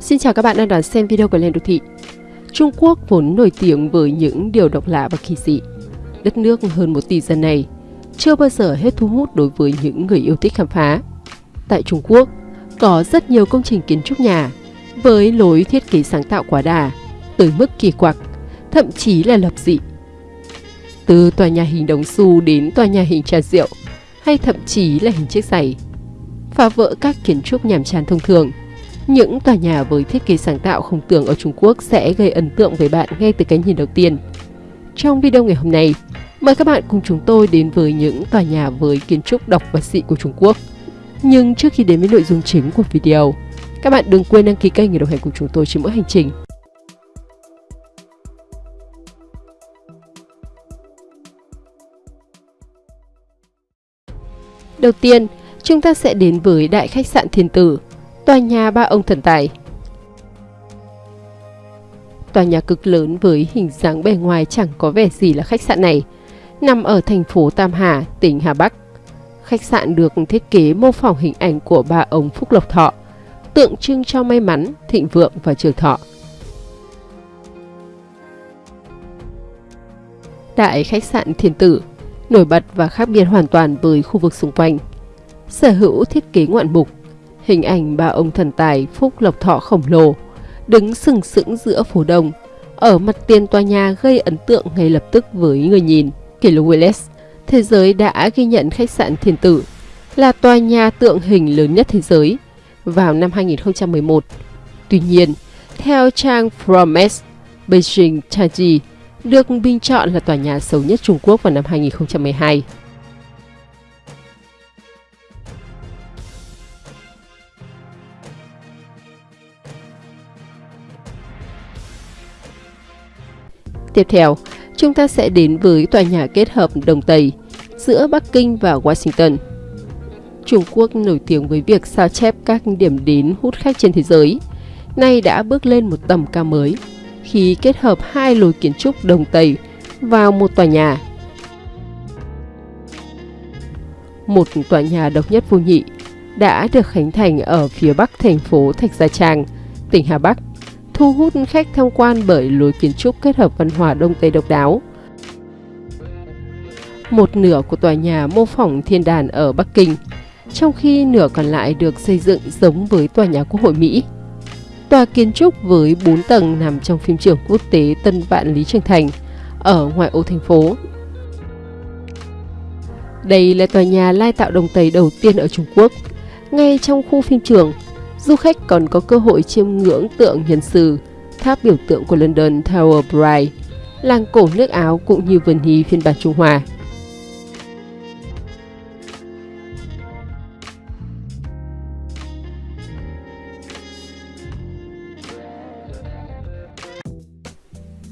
Xin chào các bạn đang đón xem video của Lên Đô Thị. Trung Quốc vốn nổi tiếng với những điều độc lạ và kỳ dị. Đất nước hơn một tỷ dân này chưa bao giờ hết thu hút đối với những người yêu thích khám phá. Tại Trung Quốc, có rất nhiều công trình kiến trúc nhà với lối thiết kế sáng tạo quá đà, tới mức kỳ quặc, thậm chí là lập dị. Từ tòa nhà hình đồng xu đến tòa nhà hình trà rượu, hay thậm chí là hình chiếc giày. Phá vỡ các kiến trúc nhàm chán thông thường, những tòa nhà với thiết kế sáng tạo không tưởng ở Trung Quốc sẽ gây ấn tượng với bạn ngay từ cái nhìn đầu tiên. Trong video ngày hôm nay, mời các bạn cùng chúng tôi đến với những tòa nhà với kiến trúc độc và dị của Trung Quốc. Nhưng trước khi đến với nội dung chính của video, các bạn đừng quên đăng ký kênh để đồng hành cùng chúng tôi trên mỗi hành trình. Đầu tiên, chúng ta sẽ đến với Đại khách sạn Thiên Tử, tòa nhà ba ông thần tài. Tòa nhà cực lớn với hình dáng bề ngoài chẳng có vẻ gì là khách sạn này, nằm ở thành phố Tam Hà, tỉnh Hà Bắc. Khách sạn được thiết kế mô phỏng hình ảnh của ba ông Phúc Lộc Thọ, tượng trưng cho may mắn, thịnh vượng và trường thọ. Đại khách sạn Thiên Tử nổi bật và khác biệt hoàn toàn với khu vực xung quanh. Sở hữu thiết kế ngoạn mục, hình ảnh ba ông thần tài Phúc Lộc Thọ khổng lồ, đứng sừng sững giữa phố đông, ở mặt tiền tòa nhà gây ấn tượng ngay lập tức với người nhìn. Kỷ lục Willis, thế giới đã ghi nhận khách sạn Thiên Tử là tòa nhà tượng hình lớn nhất thế giới vào năm 2011. Tuy nhiên, theo trang Fromes, Beijing Taiji được bình chọn là tòa nhà xấu nhất Trung Quốc vào năm 2012. Tiếp theo, chúng ta sẽ đến với tòa nhà kết hợp Đông Tây giữa Bắc Kinh và Washington. Trung Quốc nổi tiếng với việc sao chép các điểm đến hút khách trên thế giới, nay đã bước lên một tầm cao mới khi kết hợp hai lối kiến trúc Đông Tây vào một tòa nhà. Một tòa nhà độc nhất vô nhị đã được khánh thành ở phía bắc thành phố Thạch Gia Trang, tỉnh Hà Bắc, thu hút khách tham quan bởi lối kiến trúc kết hợp văn hóa Đông Tây độc đáo. Một nửa của tòa nhà mô phỏng thiên đàn ở Bắc Kinh, trong khi nửa còn lại được xây dựng giống với tòa nhà Quốc hội Mỹ. Tòa kiến trúc với 4 tầng nằm trong phim trường quốc tế Tân Vạn Lý Trường Thành, ở ngoại ô thành phố. Đây là tòa nhà lai tạo đồng Tây đầu tiên ở Trung Quốc. Ngay trong khu phim trường, du khách còn có cơ hội chiêm ngưỡng tượng hiền sử, tháp biểu tượng của London Tower Bridge, làng cổ nước Áo cũng như vườn hí phiên bản Trung Hoa.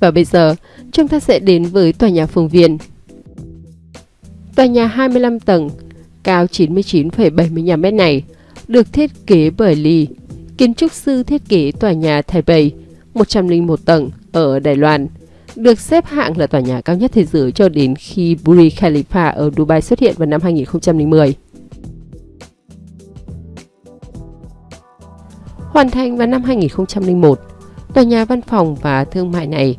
Và bây giờ, chúng ta sẽ đến với tòa nhà Phương Viên. Tòa nhà 25 tầng, cao 99,75 m này, được thiết kế bởi Lee, kiến trúc sư thiết kế tòa nhà Taipei, 101 tầng ở Đài Loan, được xếp hạng là tòa nhà cao nhất thế giới cho đến khi Burj Khalifa ở Dubai xuất hiện vào năm 2010. Hoàn thành vào năm 2001, tòa nhà văn phòng và thương mại này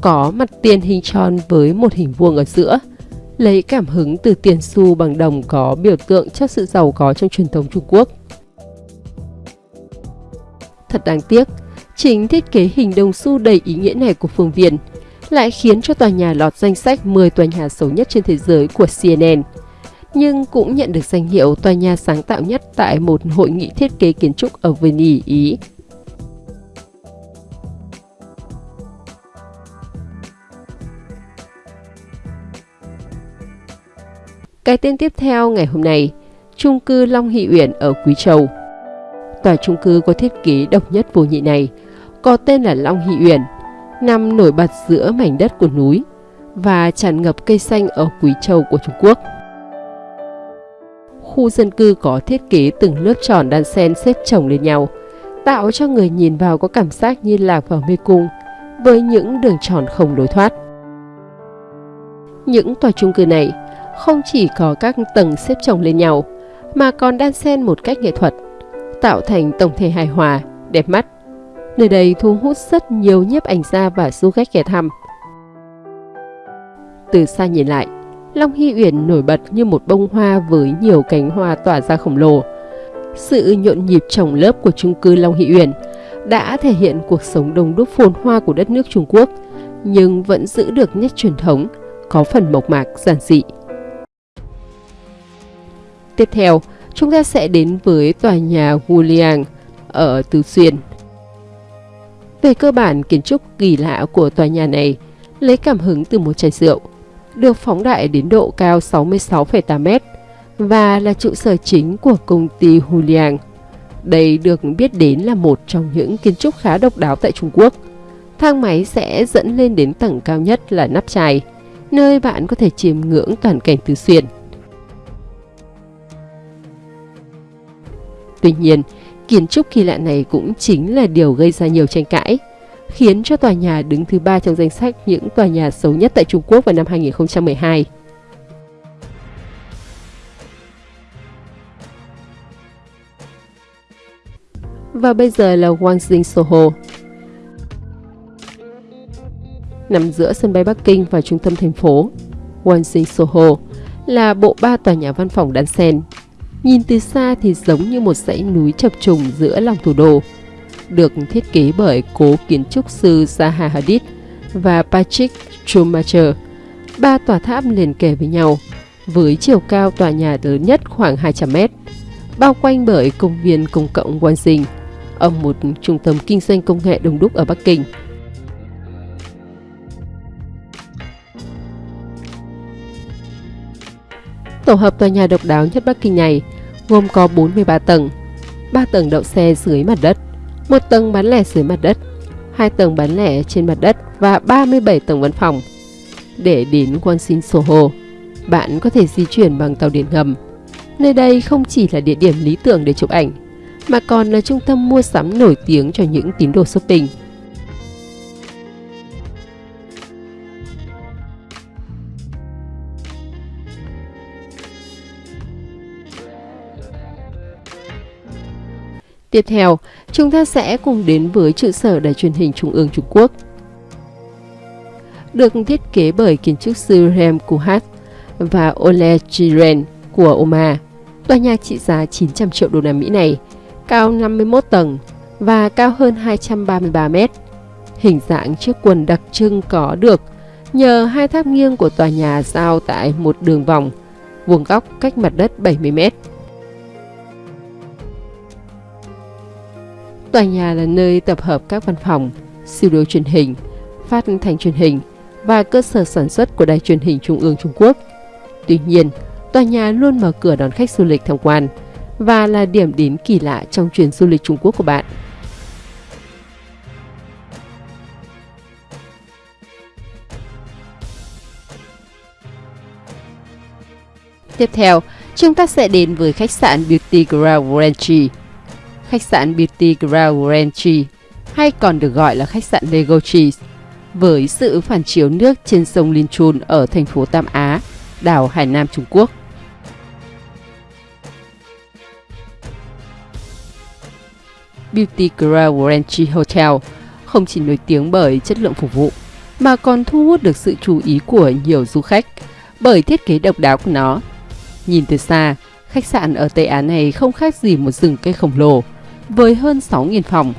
có mặt tiền hình tròn với một hình vuông ở giữa, lấy cảm hứng từ tiền xu bằng đồng có biểu tượng cho sự giàu có trong truyền thống Trung Quốc. Thật đáng tiếc, chính thiết kế hình đồng xu đầy ý nghĩa này của Phương Viện lại khiến cho tòa nhà lọt danh sách 10 tòa nhà xấu nhất trên thế giới của CNN, nhưng cũng nhận được danh hiệu tòa nhà sáng tạo nhất tại một hội nghị thiết kế kiến trúc ở Venice, Ý. Cái tên tiếp theo ngày hôm nay, chung cư Long Hỷ Uyển ở Quý Châu. Tòa chung cư có thiết kế độc nhất vô nhị này có tên là Long Hỷ Uyển, nằm nổi bật giữa mảnh đất của núi và tràn ngập cây xanh ở Quý Châu của Trung Quốc. Khu dân cư có thiết kế từng lớp tròn đan xen xếp chồng lên nhau, tạo cho người nhìn vào có cảm giác như lạc vào mê cung với những đường tròn không lối thoát. Những tòa chung cư này không chỉ có các tầng xếp chồng lên nhau, mà còn đan xen một cách nghệ thuật, tạo thành tổng thể hài hòa, đẹp mắt, Nơi đây thu hút rất nhiều nhiếp ảnh gia và du khách ghé thăm. Từ xa nhìn lại, Long Hy Uyển nổi bật như một bông hoa với nhiều cánh hoa tỏa ra khổng lồ. Sự nhộn nhịp trồng lớp của chung cư Long Hy Uyển đã thể hiện cuộc sống đông đúc phồn hoa của đất nước Trung Quốc, nhưng vẫn giữ được nét truyền thống, có phần mộc mạc giản dị. Tiếp theo, chúng ta sẽ đến với tòa nhà Wuliang ở Tứ Xuyên. Về cơ bản, kiến trúc kỳ lạ của tòa nhà này lấy cảm hứng từ một chai rượu, được phóng đại đến độ cao 66,8m và là trụ sở chính của công ty Huliang. Đây được biết đến là một trong những kiến trúc khá độc đáo tại Trung Quốc. Thang máy sẽ dẫn lên đến tầng cao nhất là nắp chai, nơi bạn có thể chiêm ngưỡng toàn cảnh tứ xuyên. Tuy nhiên, kiến trúc kỳ lạ này cũng chính là điều gây ra nhiều tranh cãi, khiến cho tòa nhà đứng thứ ba trong danh sách những tòa nhà xấu nhất tại Trung Quốc vào năm 2012. Và bây giờ là Wangjing Soho. Nằm giữa sân bay Bắc Kinh và trung tâm thành phố, Wangjing Soho là bộ ba tòa nhà văn phòng đan xen Nhìn từ xa thì giống như một dãy núi chập trùng giữa lòng thủ đô. Được thiết kế bởi cố kiến trúc sư Zaha Hadid và Patrick Schumacher. Ba tòa tháp liền kề với nhau, với chiều cao tòa nhà lớn nhất khoảng 200 mét, bao quanh bởi công viên công cộng Wanxing, ở một trung tâm kinh doanh công nghệ đông đúc ở Bắc Kinh. Tổ hợp tòa nhà độc đáo nhất Bắc Kinh này gồm có 43 tầng, 3 tầng đậu xe dưới mặt đất, một tầng bán lẻ dưới mặt đất, hai tầng bán lẻ trên mặt đất và 37 tầng văn phòng. Để đến Wanxin Soho, bạn có thể di chuyển bằng tàu điện ngầm. Nơi đây không chỉ là địa điểm lý tưởng để chụp ảnh, mà còn là trung tâm mua sắm nổi tiếng cho những tín đồ shopping. Tiếp theo, chúng ta sẽ cùng đến với trụ sở Đài truyền hình Trung ương Trung Quốc. Được thiết kế bởi kiến trúc sư Rem Kuhat và Ole Chiren của Oma, tòa nhà trị giá 900 triệu đô la Mỹ này, cao 51 tầng và cao hơn 233 mét. Hình dạng chiếc quần đặc trưng có được nhờ hai tháp nghiêng của tòa nhà giao tại một đường vòng, vuông góc cách mặt đất 70 mét. Tòa nhà là nơi tập hợp các văn phòng, studio truyền hình, phát thanh truyền hình và cơ sở sản xuất của Đài truyền hình Trung ương Trung Quốc. Tuy nhiên, tòa nhà luôn mở cửa đón khách du lịch tham quan và là điểm đến kỳ lạ trong chuyến du lịch Trung Quốc của bạn. Tiếp theo, chúng ta sẽ đến với khách sạn Beauty Grand Ranchi khách sạn Beauty grand Ranchi, hay còn được gọi là khách sạn Lego Cheese, với sự phản chiếu nước trên sông Linchun ở thành phố Tam Á, đảo Hải Nam Trung Quốc. Beauty grand Ranchi Hotel không chỉ nổi tiếng bởi chất lượng phục vụ, mà còn thu hút được sự chú ý của nhiều du khách bởi thiết kế độc đáo của nó. Nhìn từ xa, khách sạn ở Tây Á này không khác gì một rừng cây khổng lồ, với hơn 6.000 phòng.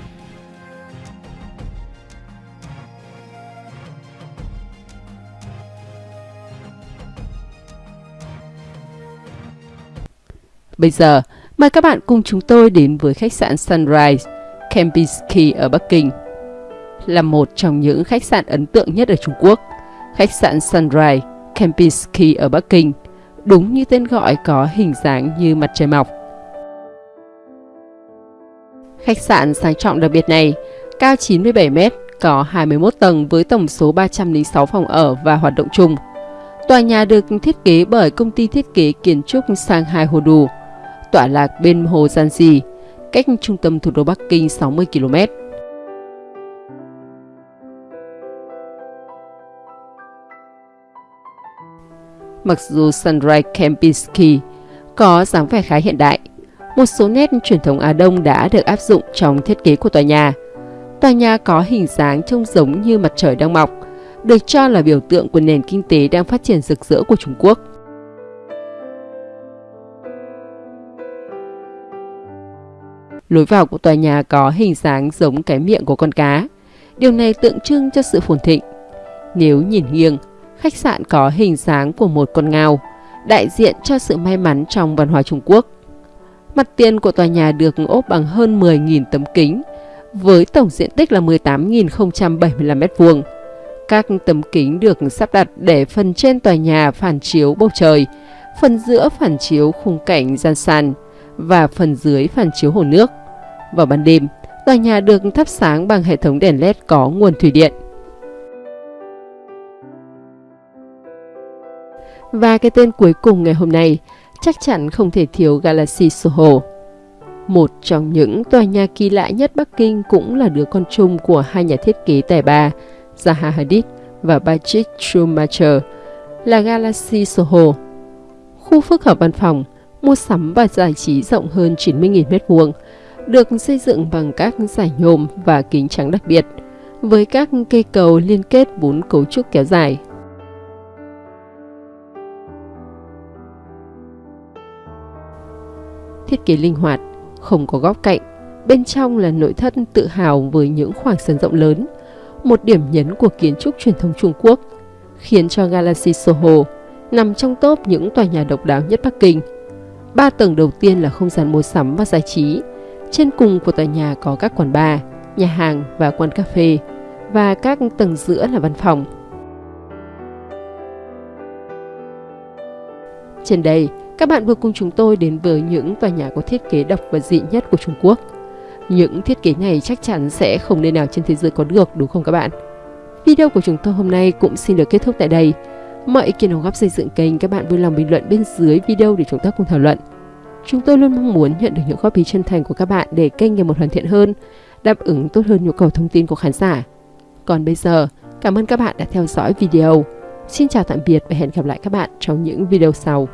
Bây giờ, mời các bạn cùng chúng tôi đến với khách sạn Sunrise, Kempinski ở Bắc Kinh. Là một trong những khách sạn ấn tượng nhất ở Trung Quốc, khách sạn Sunrise, Kempinski ở Bắc Kinh, đúng như tên gọi có hình dáng như mặt trời mọc. Khách sạn sang trọng đặc biệt này, cao 97 m, có 21 tầng với tổng số 306 phòng ở và hoạt động chung. Tòa nhà được thiết kế bởi công ty thiết kế kiến trúc Shanghai Hodu, tọa lạc bên hồ Zanji, cách trung tâm thủ đô Bắc Kinh 60 km. Mặc dù Sunrise Kempinski có dáng vẻ khá hiện đại, một số nét truyền thống Á Đông đã được áp dụng trong thiết kế của tòa nhà. Tòa nhà có hình dáng trông giống như mặt trời đang mọc, được cho là biểu tượng của nền kinh tế đang phát triển rực rỡ của Trung Quốc. Lối vào của tòa nhà có hình dáng giống cái miệng của con cá. Điều này tượng trưng cho sự phồn thịnh. Nếu nhìn nghiêng, khách sạn có hình dáng của một con ngao, đại diện cho sự may mắn trong văn hóa Trung Quốc. Mặt tiền của tòa nhà được ốp bằng hơn 10.000 tấm kính, với tổng diện tích là 18.075 m2. Các tấm kính được sắp đặt để phần trên tòa nhà phản chiếu bầu trời, phần giữa phản chiếu khung cảnh gian sàn và phần dưới phản chiếu hồ nước. Vào ban đêm, tòa nhà được thắp sáng bằng hệ thống đèn LED có nguồn thủy điện. Và cái tên cuối cùng ngày hôm nay chắc chắn không thể thiếu Galaxy Soho. Một trong những tòa nhà kỳ lạ nhất Bắc Kinh cũng là đứa con chung của hai nhà thiết kế tài ba Zaha Hadid và Patrick Schumacher là Galaxy Soho. Khu phức hợp văn phòng, mua sắm và giải trí rộng hơn 90.000 m2, được xây dựng bằng các giải nhôm và kính trắng đặc biệt, với các cây cầu liên kết bốn cấu trúc kéo dài. Thiết kế linh hoạt, không có góc cạnh, bên trong là nội thất tự hào với những khoảng sân rộng lớn, một điểm nhấn của kiến trúc truyền thống Trung Quốc, khiến cho Galaxy Soho nằm trong top những tòa nhà độc đáo nhất Bắc Kinh. Ba tầng đầu tiên là không gian mua sắm và giải trí, trên cùng của tòa nhà có các quán bar, nhà hàng và quán cà phê, và các tầng giữa là văn phòng. Trên đây, các bạn vừa cùng chúng tôi đến với những tòa nhà có thiết kế độc và dị nhất của Trung Quốc. Những thiết kế này chắc chắn sẽ không nơi nào trên thế giới có được đúng không các bạn? Video của chúng tôi hôm nay cũng xin được kết thúc tại đây. Mọi ý kiến đóng góp xây dựng kênh các bạn vui lòng bình luận bên dưới video để chúng ta cùng thảo luận. Chúng tôi luôn mong muốn nhận được những góp ý chân thành của các bạn để kênh ngày một hoàn thiện hơn, đáp ứng tốt hơn nhu cầu thông tin của khán giả. Còn bây giờ, cảm ơn các bạn đã theo dõi video. Xin chào tạm biệt và hẹn gặp lại các bạn trong những video sau.